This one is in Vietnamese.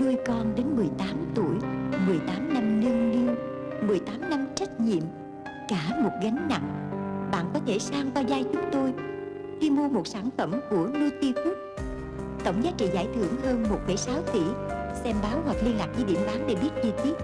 Nuôi con đến 18 tuổi 18 năm nâng niu 18 năm trách nhiệm Cả một gánh nặng. Bạn có thể sang qua vai chúng tôi Khi mua một sản phẩm của Nutifood Tổng giá trị giải thưởng hơn 1,6 tỷ. Xem báo hoặc liên lạc với điểm bán để biết chi tiết.